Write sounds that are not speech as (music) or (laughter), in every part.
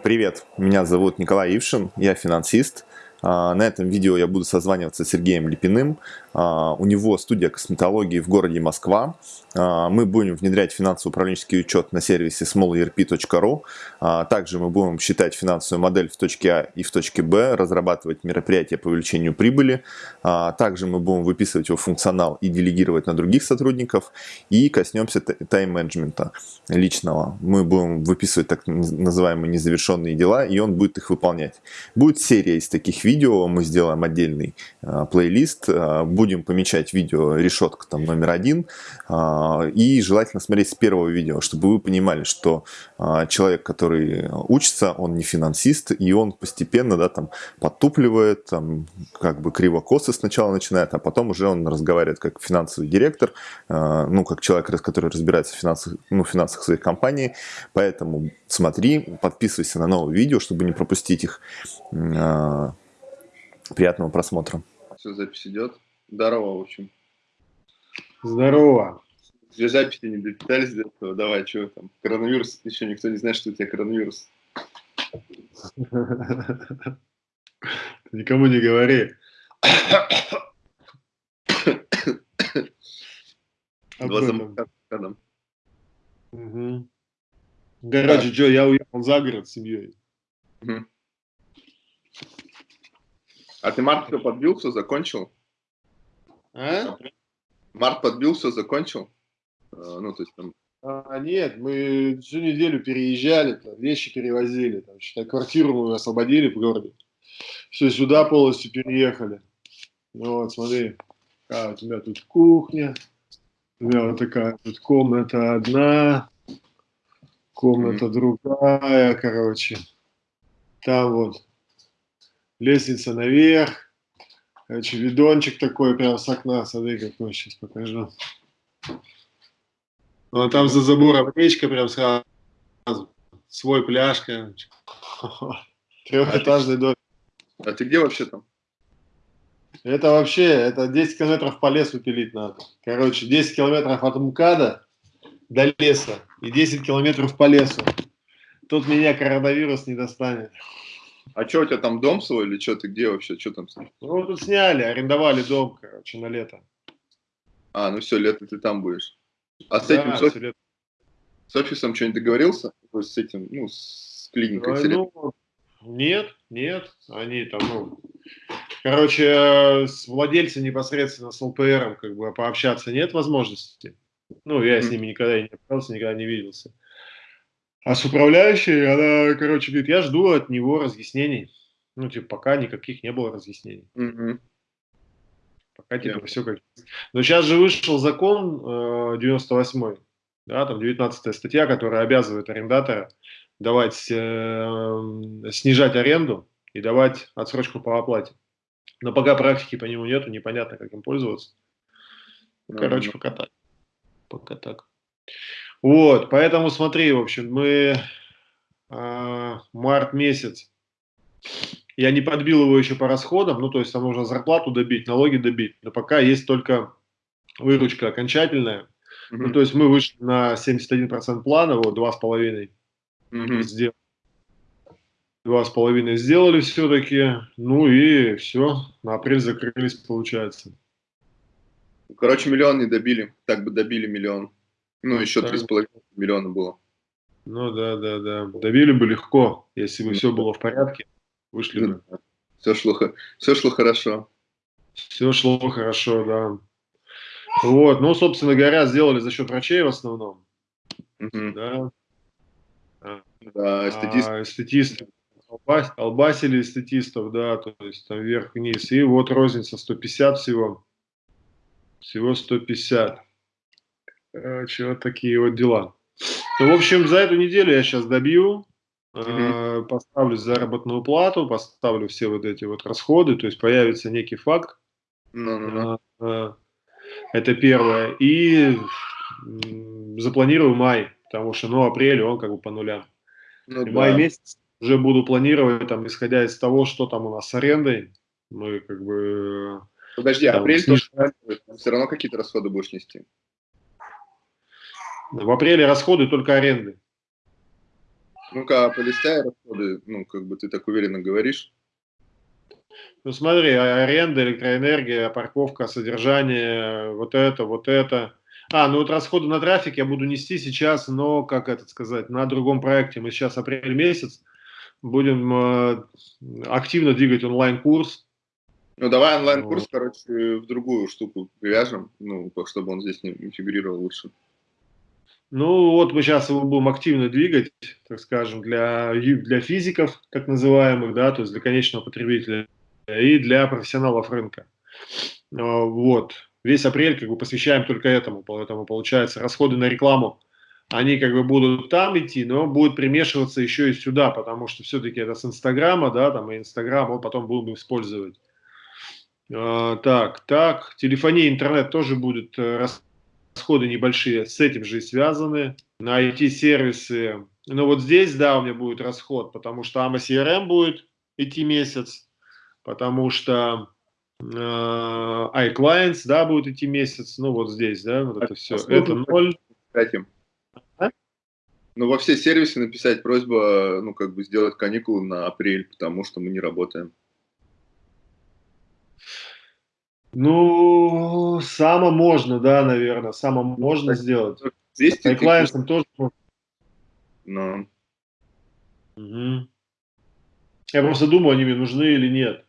Привет, меня зовут Николай Ившин, я финансист. А, на этом видео я буду созваниваться с Сергеем Липиным. А, у него студия косметологии в городе Москва. А, мы будем внедрять финансово-управленческий учет на сервисе smallerp.ru. Также мы будем считать финансовую модель в точке А и в точке Б, разрабатывать мероприятия по увеличению прибыли. Также мы будем выписывать его функционал и делегировать на других сотрудников. И коснемся тайм-менеджмента личного. Мы будем выписывать так называемые незавершенные дела, и он будет их выполнять. Будет серия из таких видео видео, мы сделаем отдельный э, плейлист, э, будем помечать видео решетка там номер один, э, и желательно смотреть с первого видео, чтобы вы понимали, что э, человек, который учится, он не финансист, и он постепенно, да, там, подтупливает, там, как бы криво-косо сначала начинает, а потом уже он разговаривает как финансовый директор, э, ну, как человек, который разбирается в финансах, ну, финансах своей компании, поэтому смотри, подписывайся на новые видео, чтобы не пропустить их. Приятного просмотра. Все, запись идет. Здорово, в общем. Здорово. Две записи не допитались до этого. Давай, что там? Коронавирус. Еще никто не знает, что у тебя коронавирус. Никому не говори. (coughs) Глазом Короче, Джо, я уехал за город с семьей. А ты март все подбил, все закончил? А? Март подбил, все закончил? А, ну, то есть там... А, нет, мы всю неделю переезжали, там, вещи перевозили, там, считай, квартиру мы освободили в городе. Все, сюда полностью переехали. Ну вот, смотри, какая у тебя тут кухня, у меня вот такая тут комната одна, комната mm -hmm. другая, короче. Там вот лестница наверх. Короче, видончик такой прям с окна, смотри, какой сейчас покажу. Ну, а там за забором речка прям сразу. Свой пляж, короче. (laughs) Трехэтажный дом. А ты где вообще там? Это вообще, это 10 километров по лесу пилить надо. Короче, 10 километров от МКАДа до леса и 10 километров по лесу. Тут меня коронавирус не достанет. А что, у тебя там дом свой или что, ты где вообще, что там? Ну, тут сняли, арендовали дом, короче, на лето. А, ну все, лето ты там будешь. А с да, этим, с, офис... с офисом что-нибудь договорился? С этим, ну, с клиникой? А, ну, нет, нет, они там, ну, короче, с владельцем непосредственно, с ЛПРом, как бы, пообщаться нет возможности. Ну, я mm -hmm. с ними никогда не общался, никогда не виделся. А с управляющей, она, короче, говорит, я жду от него разъяснений. Ну, типа, пока никаких не было разъяснений. Угу. Пока, типа, yeah. все как... Но сейчас же вышел закон э, 98-й, да, там 19 статья, которая обязывает арендатора давать, э, снижать аренду и давать отсрочку по оплате. Но пока практики по нему нету, непонятно, как им пользоваться. Ну, короче, пока так. Пока так. Вот, поэтому смотри, в общем, мы э, март месяц, я не подбил его еще по расходам, ну, то есть там нужно зарплату добить, налоги добить, но пока есть только выручка окончательная. Mm -hmm. Ну, то есть мы вышли на 71% плана, вот, 2,5 mm -hmm. сделали. Два с половиной сделали все-таки, ну и все, на апрель закрылись, получается. Короче, миллион не добили, так бы добили миллион. Ну, еще 3,5 миллиона было. Ну да, да, да. Давили бы легко, если бы ну, все было в порядке. Вышли бы. Все шло, все шло хорошо. Все шло хорошо, да. Вот, ну, собственно говоря, сделали за счет врачей в основном. Угу. Да. Да, эстетист. А, эстетисты. Албас, албасили эстетистов, да, то есть там вверх-вниз. И вот розница 150 всего. Всего 150. Короче, вот такие вот дела. Ну, в общем, за эту неделю я сейчас добью, э, поставлю заработную плату, поставлю все вот эти вот расходы, то есть появится некий факт. No, no, no. Это первое. И запланирую май, потому что, ну, апрель, он как бы по нулям. Ну, да. Май месяц уже буду планировать, там, исходя из того, что там у нас с арендой, мы как бы... Подожди, там, апрель тоже все равно какие-то расходы будешь нести? В апреле расходы только аренды. Ну-ка, полистай расходы, ну, как бы ты так уверенно говоришь. Ну смотри, а, аренда, электроэнергия, парковка, содержание, вот это, вот это. А, ну вот расходы на трафик я буду нести сейчас, но, как это сказать, на другом проекте. Мы сейчас апрель месяц будем э, активно двигать онлайн-курс. Ну давай онлайн-курс, вот. короче, в другую штуку привяжем, ну, чтобы он здесь не фигурировал лучше. Ну вот мы сейчас его будем активно двигать, так скажем, для, для физиков, так называемых, да, то есть для конечного потребителя и для профессионалов рынка. А, вот. Весь апрель как бы посвящаем только этому, поэтому получается расходы на рекламу, они как бы будут там идти, но будут примешиваться еще и сюда, потому что все-таки это с Инстаграма, да, там и Инстаграм мы потом будем использовать. А, так, так, телефония, интернет тоже будет э, расходы небольшие с этим же и связаны. На IT-сервисы, ну вот здесь, да, у меня будет расход, потому что AMA CRM будет идти месяц, потому что э, iClients, да, будет идти месяц, ну вот здесь, да, вот это все, это ноль. А? Ну, во все сервисы написать просьба, ну, как бы сделать каникулы на апрель, потому что мы не работаем. Ну, само можно, да, наверное, само можно сделать. Здесь с iClients тоже можно. Ну. Угу. Я просто думаю, они мне нужны или нет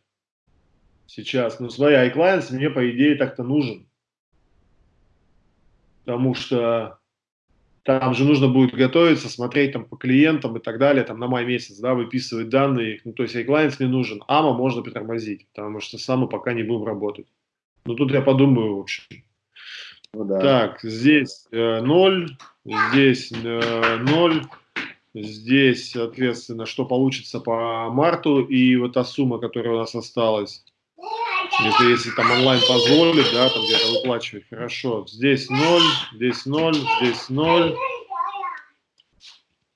сейчас. Но свои iClients мне, по идее, так-то нужен. Потому что там же нужно будет готовиться, смотреть там по клиентам и так далее, там на май месяц, да, выписывать данные. Ну, то есть iClients не нужен. AMA можно притормозить, потому что само пока не будем работать. Ну, тут я подумаю, в общем. Ну, да. Так, здесь э, 0, здесь э, 0, здесь, соответственно, что получится по марту и вот та сумма, которая у нас осталась. Это если там онлайн позволит, да, там где-то выплачивать, хорошо. Здесь 0, здесь 0, здесь 0.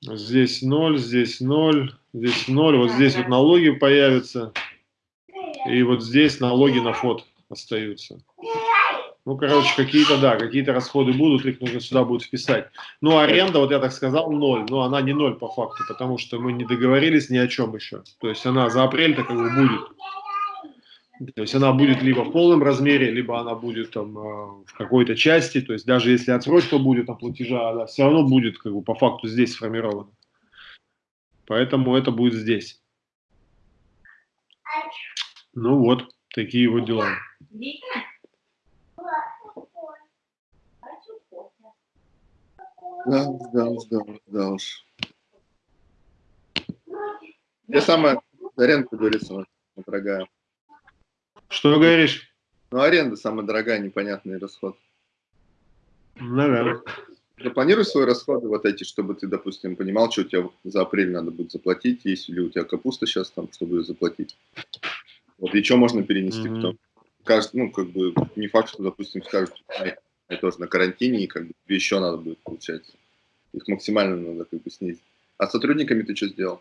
Здесь 0, здесь 0, здесь 0. Вот здесь вот налоги появятся. И вот здесь налоги на фот остаются. Ну, короче, какие-то, да, какие-то расходы будут, их нужно сюда будет вписать. Ну, аренда, вот я так сказал, ноль. Но она не ноль по факту, потому что мы не договорились ни о чем еще. То есть она за апрель-то как бы будет. То есть она будет либо в полном размере, либо она будет там э, в какой-то части. То есть даже если отсрочка будет там платежа, она все равно будет как бы по факту здесь сформирована. Поэтому это будет здесь. Ну вот, такие вот дела. Да, да, да, да уж. Я самая аренда, как говорится, дорогая. Что говоришь? Ну, аренда самая дорогая, непонятный расход. Наверное. Запланируй свои расходы вот эти, чтобы ты, допустим, понимал, что у тебя за апрель надо будет заплатить, есть ли у тебя капуста сейчас там, чтобы ее заплатить. Вот, и что можно перенести mm-hmm. потом. Кажется, ну, как бы, не факт, что, допустим, скажут, я тоже на карантине, и как бы еще надо будет, получается. Их максимально надо как бы снизить. А с сотрудниками ты что сделал?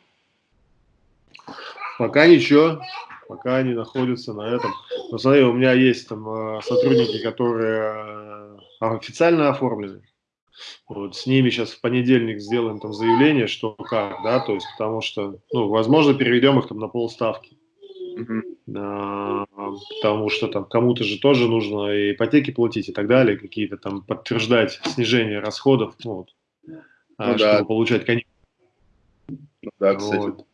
Пока ничего пока они находятся на этом. Но смотри, у меня есть там э, сотрудники, которые э, официально оформлены. Вот, с ними сейчас в понедельник сделаем там заявление, что как, да, то есть потому что, ну, возможно, переведем их там на полставки. Mm -hmm. Потому что там кому-то же тоже нужно и ипотеки платить и так далее, какие-то там подтверждать снижение расходов, ну, вот, ну, чтобы да. получать каникулы. Ну, да, кстати. Вот.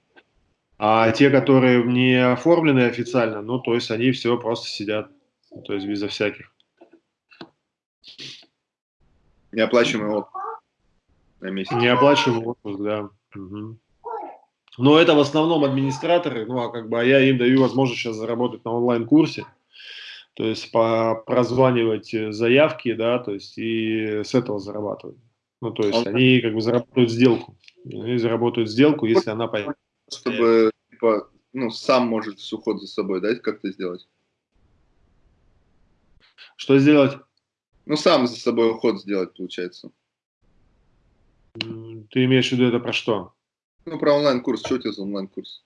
А те, которые не оформлены официально, ну, то есть они все просто сидят, то есть безо всяких. Неоплачиваемый отпуск на месяц. Неоплачиваемый отпуск, да. Угу. Но это в основном администраторы, ну, а как бы а я им даю возможность сейчас заработать на онлайн-курсе, то есть по прозванивать заявки, да, то есть и с этого зарабатывать. Ну, то есть они как бы заработают сделку. Они заработают сделку, если она появится чтобы типа, ну, сам может уход за собой, да, как-то сделать? Что сделать? Ну, сам за собой уход сделать, получается. Ты имеешь в виду это про что? Ну, про онлайн-курс. Что у тебя за онлайн-курс?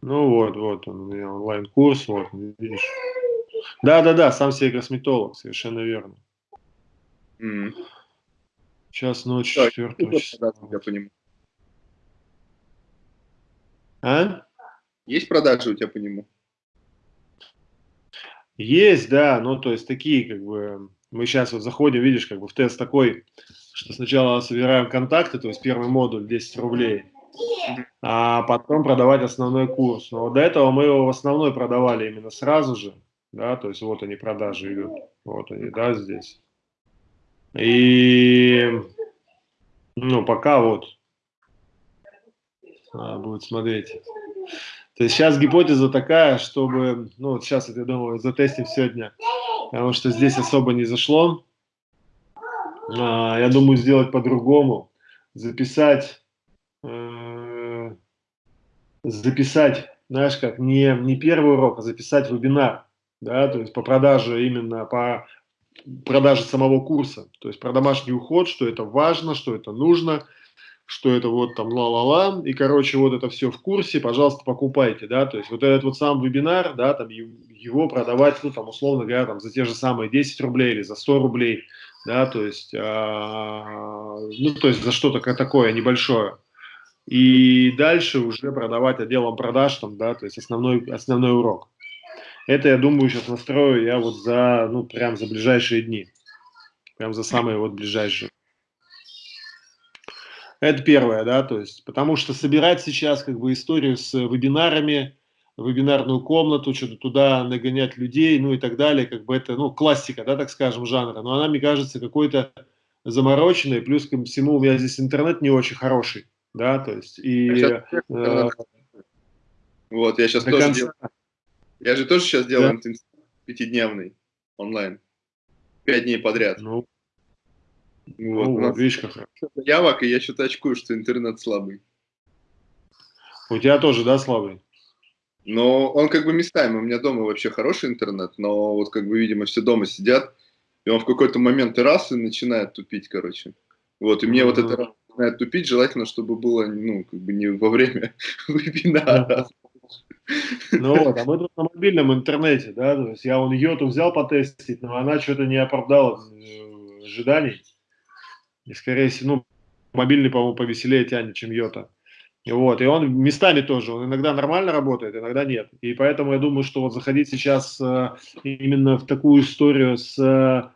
Ну, вот, вот он, онлайн-курс, вот, видишь. Да-да-да, сам себе косметолог, совершенно верно. Mm. Сейчас ночь, четвертого числа. Я понимаю. А? Есть продажи у тебя по нему? Есть, да, ну то есть такие как бы, мы сейчас вот заходим, видишь, как бы в тест такой, что сначала собираем контакты, то есть первый модуль 10 рублей, а потом продавать основной курс. Но до этого мы его в основной продавали именно сразу же, да, то есть вот они продажи идут, вот они, да, здесь. И, ну, пока вот, надо будет смотреть. То есть сейчас гипотеза такая, чтобы, ну вот сейчас, я думаю, затестим сегодня, потому что здесь особо не зашло. А, я думаю, сделать по-другому. Записать, э, записать, знаешь как, не, не первый урок, а записать вебинар, да, то есть по продаже именно, по продаже самого курса, то есть про домашний уход, что это важно, что это нужно – что это вот там ла-ла-ла, и, короче, вот это все в курсе, пожалуйста, покупайте, да, то есть вот этот вот сам вебинар, да, там его продавать, ну, там, условно говоря, там, за те же самые 10 рублей или за 100 рублей, да, то есть, а, ну, то есть за что-то такое небольшое. И дальше уже продавать отделом продаж, там, да, то есть основной, основной урок. Это, я думаю, сейчас настрою я вот за, ну, прям за ближайшие дни. Прям за самые вот ближайшие. Это первое, да, то есть, потому что собирать сейчас как бы историю с вебинарами, вебинарную комнату, что-то туда нагонять людей, ну и так далее, как бы это, ну, классика, да, так скажем, жанра, но она, мне кажется, какой-то замороченной, плюс ко всему у меня здесь интернет не очень хороший, да, то есть, и... Э, вот, я сейчас тоже конца... делаю, я же тоже сейчас делаю да? пятидневный онлайн, пять дней подряд. Ну, вот, ну, вот видишь, как хорошо. Явок, и я что-то очкую, что интернет слабый. У тебя тоже, да, слабый? Но он как бы местами. У меня дома вообще хороший интернет, но вот как бы, видимо, все дома сидят, и он в какой-то момент и раз и начинает тупить, короче. Вот, и мне mm -hmm. вот это начинает тупить, желательно, чтобы было, ну, как бы не во время (laughs) вебинара. Ну вот, а мы тут на мобильном интернете, да, то есть я вон йоту взял потестить, но она что-то не оправдала э, ожиданий. И, скорее всего, ну, мобильный, по-моему, повеселее тянет, чем Йота. Вот, и он местами тоже, он иногда нормально работает, иногда нет. И поэтому я думаю, что вот заходить сейчас э, именно в такую историю с э,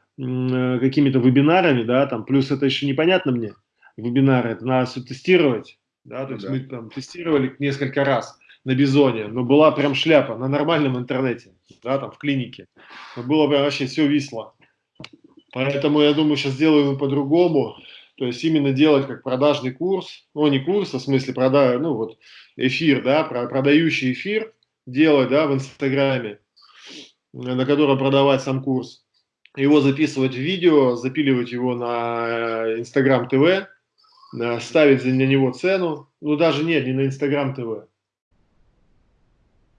какими-то вебинарами, да, там, плюс это еще непонятно мне, вебинары, это надо все тестировать, да, то ну, есть да. мы там тестировали несколько раз на Бизоне, но была прям шляпа на нормальном интернете, да, там в клинике, но было прям вообще все висло. Поэтому я думаю, сейчас сделаем по-другому. То есть именно делать как продажный курс, ну не курс, а в смысле прода, ну вот эфир, да, продающий эфир делать, да, в Инстаграме, на котором продавать сам курс. Его записывать в видео, запиливать его на э, Инстаграм ТВ, ставить на него цену, ну даже нет, не на Инстаграм ТВ.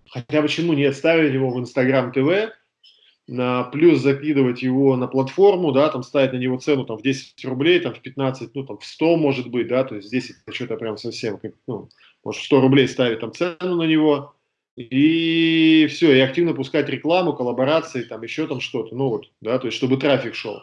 Хотя почему нет, ставить его в Инстаграм ТВ, на, плюс закидывать его на платформу, да, там ставить на него цену там в 10 рублей, там в 15, ну там в 100 может быть, да, то есть здесь это что-то прям совсем, ну, может 100 рублей ставить там цену на него, и все, и активно пускать рекламу, коллаборации, там еще там что-то, ну вот, да, то есть чтобы трафик шел.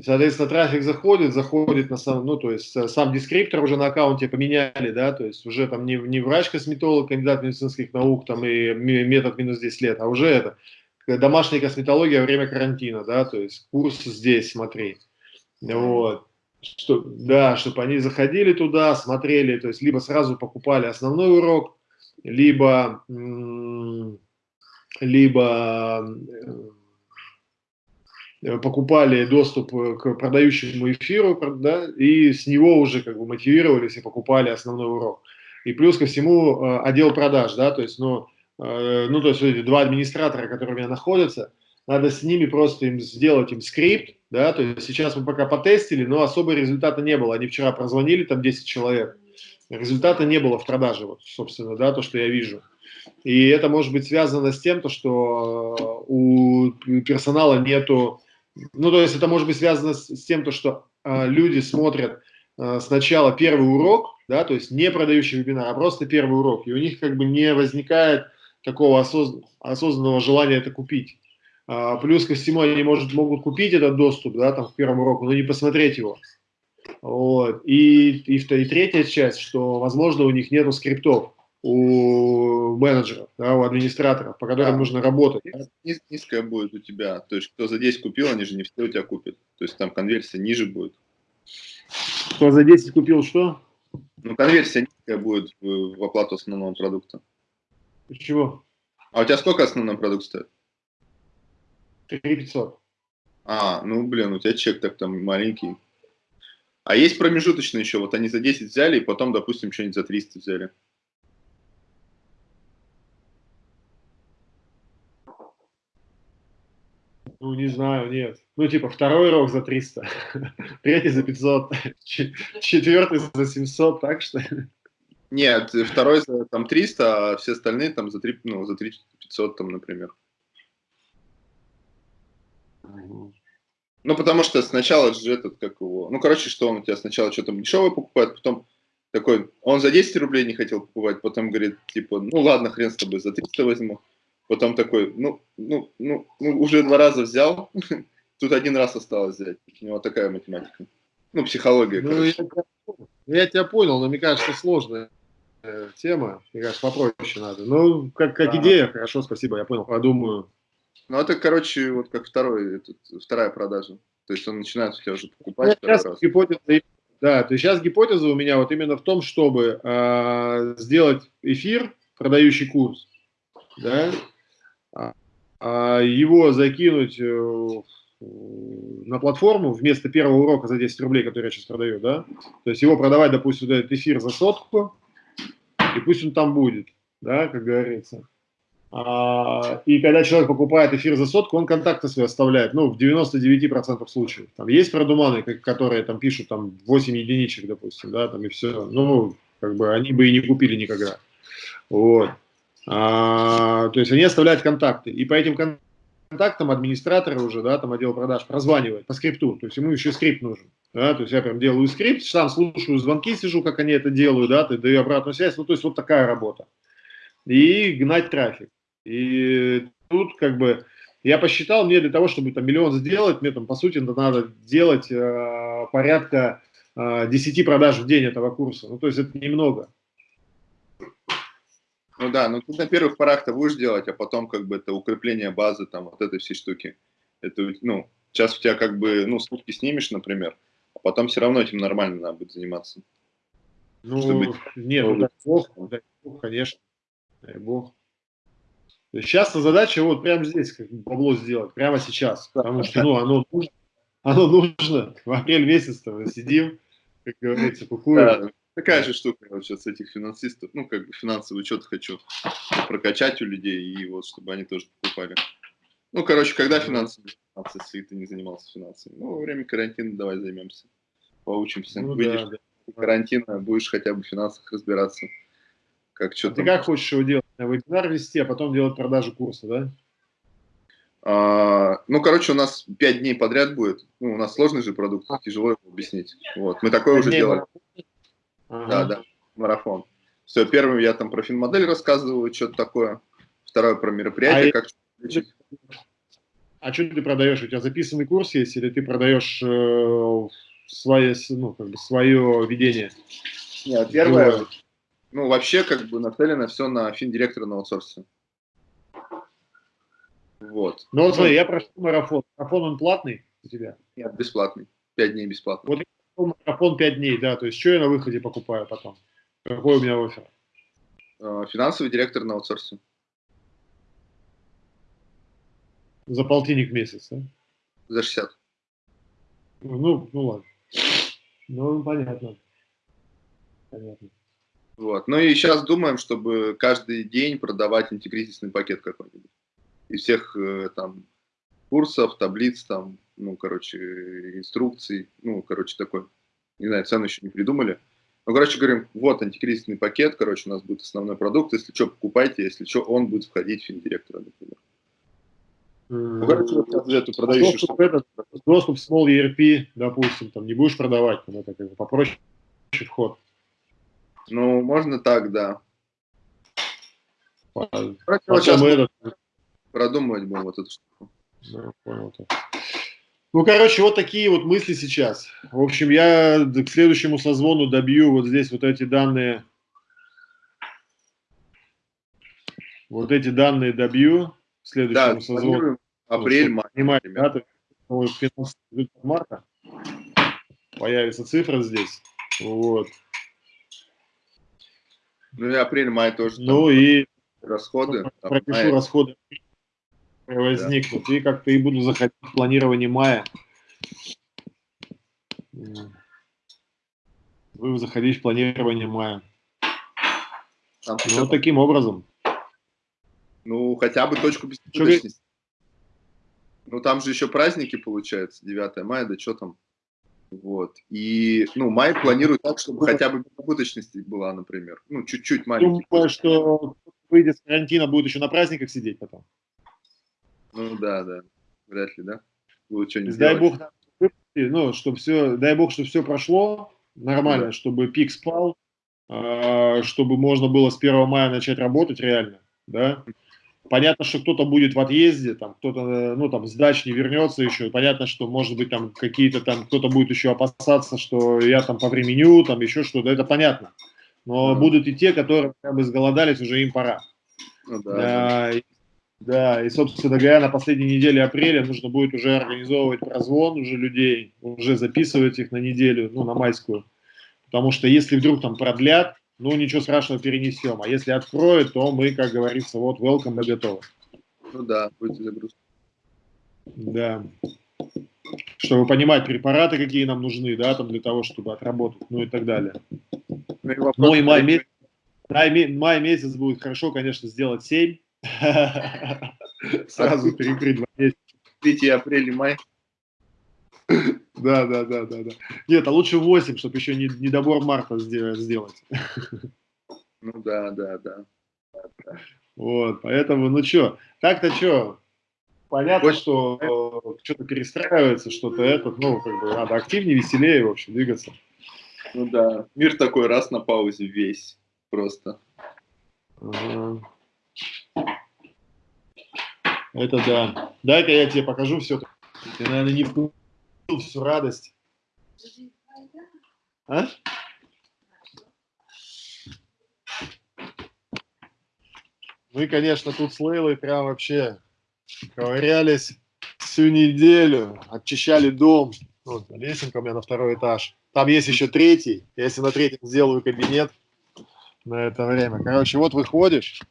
Соответственно, трафик заходит, заходит на сам, ну, то есть э, сам дескриптор уже на аккаунте поменяли, да, то есть уже там не, не врач-косметолог, кандидат медицинских наук, там и метод минус 10 лет, а уже это домашняя косметология во время карантина, да, то есть курс здесь, смотри. Вот. Что, да, чтобы они заходили туда, смотрели, то есть либо сразу покупали основной урок, либо, либо э, покупали доступ к продающему эфиру, да, и с него уже как бы мотивировались и покупали основной урок. И плюс ко всему э, отдел продаж, да, то есть, ну, Э, ну, то есть эти два администратора, которые у меня находятся, надо с ними просто им сделать им скрипт, да, то есть сейчас мы пока потестили, но особо результата не было. Они вчера прозвонили, там 10 человек, результата не было в продаже, вот, собственно, да, то, что я вижу. И это может быть связано с тем, то, что э, у персонала нету, ну, то есть это может быть связано с, с тем, то, что э, люди смотрят э, сначала первый урок, да, то есть не продающий вебинар, а просто первый урок, и у них как бы не возникает такого осоз... осознанного желания это купить. А, плюс ко всему они может, могут купить этот доступ да, там, к первому уроку, но не посмотреть его. Вот. И, и, и третья часть, что, возможно, у них нету скриптов у менеджеров, да, у администраторов, по которым да. нужно работать. Низ, низкая будет у тебя. То есть, кто за 10 купил, они же не все у тебя купят. То есть, там конверсия ниже будет. Кто за 10 купил что? Ну, конверсия низкая будет в оплату основного продукта. Чего? А у тебя сколько основной продукт стоит? 3500. А, ну, блин, у тебя чек так там маленький. А есть промежуточные еще, вот они за 10 взяли, и потом, допустим, что-нибудь за 300 взяли. Ну, не знаю, нет. Ну, типа, второй рок за 300, (laughs) третий за 500, (laughs) четвертый за 700, так что... Нет, второй за там 300, а все остальные там за 3, ну, за 3 500, там, например. Ну, потому что сначала же этот, как его, ну, короче, что он у тебя сначала что-то дешевое покупает, потом такой, он за 10 рублей не хотел покупать, потом говорит, типа, ну, ладно, хрен с тобой, за 300 возьму. Потом такой, ну, ну, ну, ну уже два раза взял, (laughs) тут один раз осталось взять. У него такая математика. Ну, психология, ну, я, я тебя понял, но мне кажется, сложная э, тема. Мне кажется, попроще надо. Ну, как, как да. идея, хорошо, спасибо, я понял, подумаю. Ну, это, короче, вот как второй, этот, вторая продажа. То есть он начинает у тебя уже покупать ну, сейчас раз. Гипотеза, да, то есть сейчас гипотеза у меня вот именно в том, чтобы э, сделать эфир, продающий курс, да, а его закинуть э, на платформу вместо первого урока за 10 рублей, который я сейчас продаю, да, то есть его продавать, допустим, этот эфир за сотку, и пусть он там будет, да, как говорится. А, и когда человек покупает эфир за сотку, он контакты свои оставляет, ну, в 99% случаев. Там есть продуманы, которые там пишут там 8 единичек, допустим, да, там и все. Ну, как бы они бы и не купили никогда. Вот. А, то есть они оставляют контакты. И по этим контактам администраторы уже, да, там отдел продаж прозванивает по скрипту. То есть ему еще скрипт нужен. Да, то есть я прям делаю скрипт, сам слушаю звонки, сижу, как они это делают, да, ты даю обратную связь. Ну, то есть вот такая работа. И гнать трафик. И тут как бы я посчитал, мне для того, чтобы там миллион сделать, мне там по сути надо делать э, порядка э, 10 продаж в день этого курса. Ну то есть это немного. Ну да, ну ты на первых порах-то будешь делать, а потом как бы это укрепление базы, там вот этой всей штуки. Это, ну, сейчас у тебя как бы, ну, сутки снимешь, например, а потом все равно этим нормально надо будет заниматься. Ну, Чтобы... нет, ну, дай бог, дай бог, конечно, дай бог. Сейчас задача вот прямо здесь как бабло сделать, прямо сейчас, потому что ну, оно нужно, оно нужно. В апрель месяц мы сидим, как говорится, кукуем. Да, такая же штука вот сейчас этих финансистов, ну как бы финансовый учет хочу прокачать у людей и вот чтобы они тоже покупали. Ну, короче, когда финансовые если ты не занимался финансами? Ну, во время карантина давай займемся, поучимся. Ну, Выйдешь да, да. карантина, будешь хотя бы в финансах разбираться. Как что а ты как хочешь его делать? Вебинар вести, а потом делать продажу курса, да? А, ну, короче, у нас 5 дней подряд будет. Ну, у нас сложный же продукт, а. тяжело его объяснить. Вот, мы такое уже делали. Ага. Да, да, марафон. Все, первым я там про финмодель рассказываю, что-то такое. Второе про мероприятие, а как лечить. А что ты продаешь? У тебя записанный курс есть или ты продаешь э, свое, ну, как бы свое ведение? Нет, первое, ну, вообще, как бы, нацелено все на финдиректора на аутсорсе. Вот. Ну, вот смотри, я прошел марафон. Марафон, он платный у тебя? Нет, бесплатный. Пять дней бесплатно. Вот марафон пять дней, да, то есть что я на выходе покупаю потом? Какой у меня офер? А, финансовый директор на аутсорсе. За полтинник в месяц, да? За 60. Ну, ну ладно. Ну, понятно. Понятно. Вот. Ну и сейчас думаем, чтобы каждый день продавать антикризисный пакет какой-нибудь. Из всех э, там курсов, таблиц, там, ну, короче, инструкций, ну, короче, такой. Не знаю, цену еще не придумали. Ну, короче, говорим, вот антикризисный пакет, короче, у нас будет основной продукт, если что, покупайте, если что, он будет входить в финдиректора, например. Ну, короче, вот сейчас эту продающую доступ, этот, доступ Small ERP, допустим, там не будешь продавать, там это как бы попроще вход. Ну, можно так, да. Короче, вот сейчас этот... продумывать будем вот эту штуку. Да, понял. Ну, короче, вот такие вот мысли сейчас. В общем, я к следующему созвону добью вот здесь вот эти данные вот эти данные добью следующему Да, созвону. планируем апрель, май. Понимаете, да, то есть, ну, финансовый результат марта появится цифра здесь. Вот. Ну и апрель-май тоже Ну и расходы. там пропишу май. расходы возникнут. И как-то и буду заходить в планирование мая. Буду заходить в планирование мая. Там Ну, вот таким образом. ну, хотя бы точку бесприбыточности. Ну, там же еще праздники, получается, 9 мая, да что там. Вот. И, ну, май планирует так, чтобы хотя бы бесприбыточность была, например. Ну, чуть-чуть маленький. Думаю, что выйдет с карантина, будет еще на праздниках сидеть потом. Ну, да, да. Вряд ли, да? Будут То что-нибудь есть, дай бог, ну, чтобы все, дай бог, чтобы все прошло нормально, Да. чтобы пик спал, а, чтобы можно было с 1 мая начать работать реально, да. Понятно, что кто-то будет в отъезде, там кто-то, ну, там, с дач не вернется еще. Понятно, что, может быть, там какие-то там, кто-то будет еще опасаться, что я там повременю, там еще что-то, это понятно. Но Да. будут и те, которые как бы сголодались, уже им пора. Ну, да, да. Да, и, собственно говоря, на последней неделе апреля нужно будет уже организовывать прозвон уже людей, уже записывать их на неделю, ну, на майскую. Потому что если вдруг там продлят, ну, ничего страшного, перенесем. А если откроют, то мы, как говорится, вот, welcome, мы готовы. Ну да, будет загрузка. Да. Чтобы понимать препараты, какие нам нужны, да, там для того, чтобы отработать, ну и так далее. Ну и, вопрос, Ну и май месяц, май, май месяц будет хорошо, конечно, сделать 7. (laughs) Сразу перекрыть два месяца. 3 апреля, май. Да, да, да, да, да. Нет, а лучше 8, чтобы еще не, недобор марта сде- сделать. Ну да, да, да. Вот, поэтому, ну что, так-то что, понятно, что что-то перестраивается, что-то это, ну, как бы надо активнее, веселее, в общем, двигаться. Ну да. Мир такой раз на паузе весь. Просто. Ага. Это да. Дай-ка я тебе покажу все. Ты, наверное, не вкусил всю радость. А? Мы, конечно, тут с Лейлой прям вообще ковырялись всю неделю, очищали дом. Вот, лесенка у меня на второй этаж. Там есть еще третий. Если на третьем сделаю кабинет на это время. Короче, вот выходишь.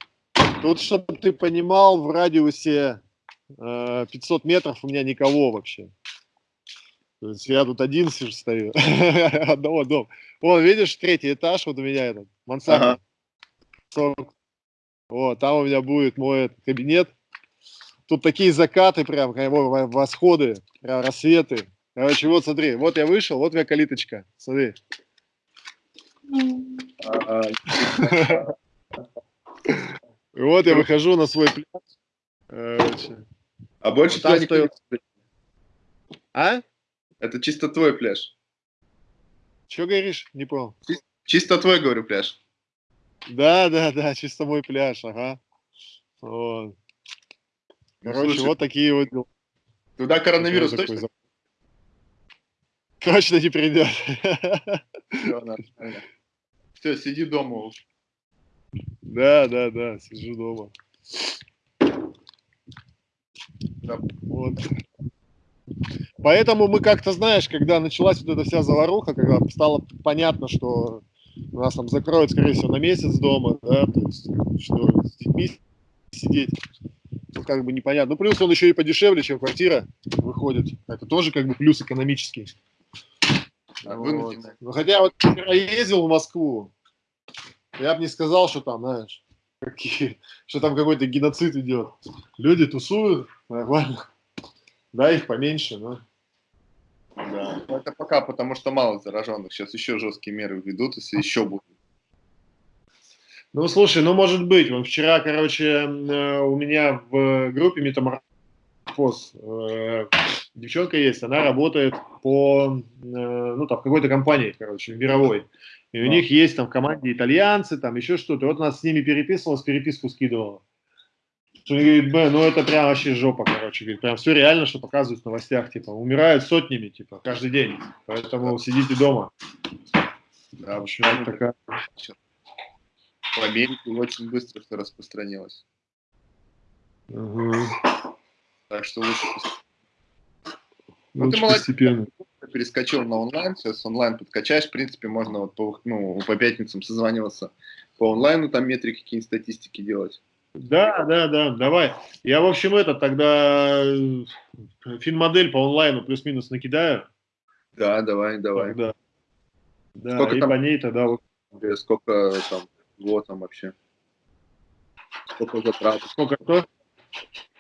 Тут, чтобы ты понимал, в радиусе э, 500 метров у меня никого вообще. То есть я тут один сижу, стою, (laughs) одного дома. Вон, видишь, третий этаж, вот у меня этот, мансарда. Ага. 40. Вот, там у меня будет мой этот кабинет. Тут такие закаты прям, восходы, прям рассветы. Короче, вот смотри, вот я вышел, вот у меня калиточка, смотри. (laughs) И вот я выхожу на свой пляж. Короче. а больше Там не стоит-. А? Это чисто твой пляж. Че говоришь? Не понял. Чисто твой, говорю, пляж. Да, да, да, чисто мой пляж, ага. Вот. Ну, Короче, слушай, вот такие вот дела. Туда коронавирус Такой точно? за- Точно не придет. Все, сиди дома уж. Да, да, да, сижу дома. Да. Вот. Поэтому мы как-то, знаешь, когда началась вот эта вся заваруха, когда стало понятно, что нас там закроют, скорее всего, на месяц дома, да, то есть, что с детьми сидеть, ну, как бы непонятно. Ну, плюс он еще и подешевле, чем квартира выходит. Это тоже как бы плюс экономический. А, Вот. Ну, хотя вот вчера ездил в Москву, я бы не сказал, что там, знаешь, какие, что там какой-то геноцид идет. Люди тусуют, нормально. Да, их поменьше, но... Да. Ну, Это пока, потому что мало зараженных. Сейчас еще жесткие меры введут, если еще будут. Ну, слушай, ну, может быть. Вон вчера, короче, э, у меня в группе Метаморфоз э, девчонка есть, она работает по, э, ну, там, какой-то компании, короче, мировой. И у них есть там в команде итальянцы, там еще что-то. Вот она с ними переписывалась, переписку скидывала. Что говорит, Б, ну это прям вообще жопа, короче. Говорит, прям все реально, что показывают в новостях. Типа, умирают сотнями, типа, каждый день. Поэтому сидите дома. Да, в общем, вот такая... В Америке очень быстро все распространилось. Угу. Так что лучше Ну, ты молодец. Постепенно. Перескочил на онлайн, сейчас онлайн подкачаешь, в принципе, можно вот по, ну, по пятницам созваниваться по онлайну, там метрики, какие-нибудь статистики делать. Да, да, да, давай. Я, в общем, это тогда э, финмодель по онлайну плюс-минус накидаю. Да, давай, давай. Да, да сколько и там, по ней тогда... Сколько там, вот там вообще? Сколько затрат? Сколько кто?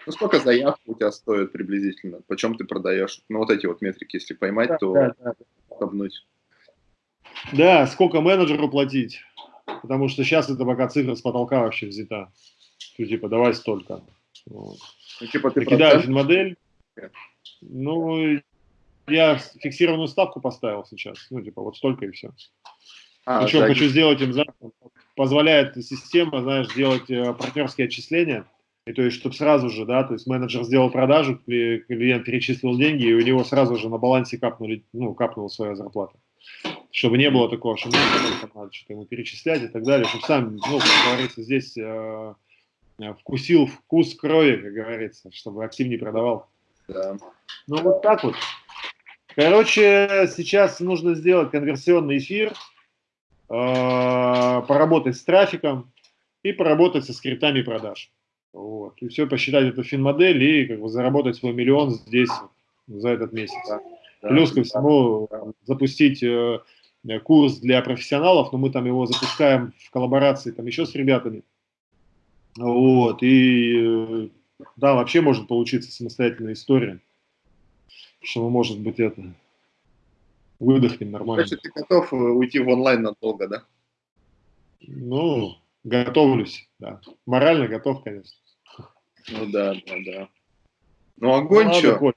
Ну, сколько заявок у тебя стоит приблизительно? Почем ты продаешь? Ну, вот эти вот метрики, если поймать, да, то да, да. Обнуть. Да, сколько менеджеру платить? Потому что сейчас это пока цифра с потолка вообще взята. Что, типа, давай столько. Вот. Ну, типа, ты Накидаю модель. Ну, я фиксированную ставку поставил сейчас. Ну, типа, вот столько и все. А, Причем да, хочу сделать им, позволяет система, знаешь, делать э, партнерские отчисления и то есть, чтобы сразу же, да, то есть менеджер сделал продажу, клиент перечислил деньги, и у него сразу же на балансе капнули, ну, капнула своя зарплата. Чтобы не было такого, что надо что-то ему перечислять и так далее, чтобы сам, ну, как говорится, здесь э, вкусил вкус крови, как говорится, чтобы активнее продавал. Да. Ну, вот так вот. Короче, сейчас нужно сделать конверсионный эфир, э, поработать с трафиком и поработать со скриптами продаж. Вот. И все посчитать эту финмодель и как бы заработать свой миллион здесь за этот месяц. Да, Плюс ко всему да. запустить э, курс для профессионалов, но мы там его запускаем в коллаборации там еще с ребятами. Вот. И э, да, вообще может получиться самостоятельная история, что мы, может быть, это выдохнем нормально. Значит, ты готов э, уйти в онлайн надолго, да? Ну, готовлюсь, да. Морально готов, конечно. Ну да, да, да. Ну огонь ну, что?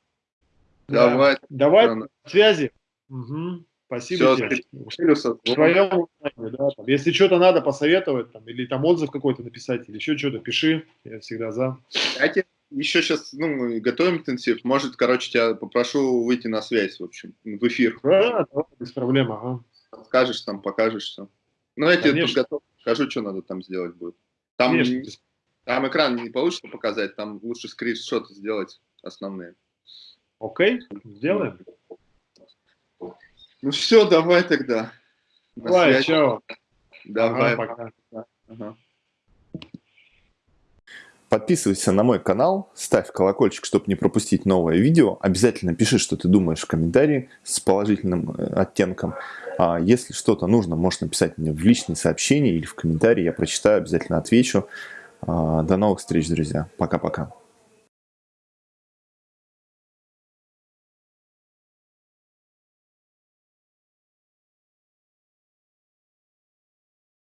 Давай. Да. Давай на связи. Угу. Спасибо Все, тебе. Твоем, да, там, если что-то надо посоветовать, там, или там отзыв какой-то написать, или еще что-то, пиши, я всегда за. Кстати, еще сейчас, ну, готовим интенсив, может, короче, тебя попрошу выйти на связь, в общем, в эфир. Да, да без проблем, ага. Скажешь там, покажешь все. Ну, я тебе тут готов, скажу, что надо там сделать будет. Там Конечно. Там экран не получится показать, там лучше скриншоты сделать основные. Окей, сделаем. Ну все, давай тогда. Давай, чао. Давай, ага, пока. Ага. Подписывайся на мой канал, ставь колокольчик, чтобы не пропустить новое видео. Обязательно пиши, что ты думаешь в комментарии с положительным э, оттенком. А если что-то нужно, можешь написать мне в личные сообщения или в комментарии. Я прочитаю, обязательно отвечу. А, до новых встреч, друзья. Пока-пока.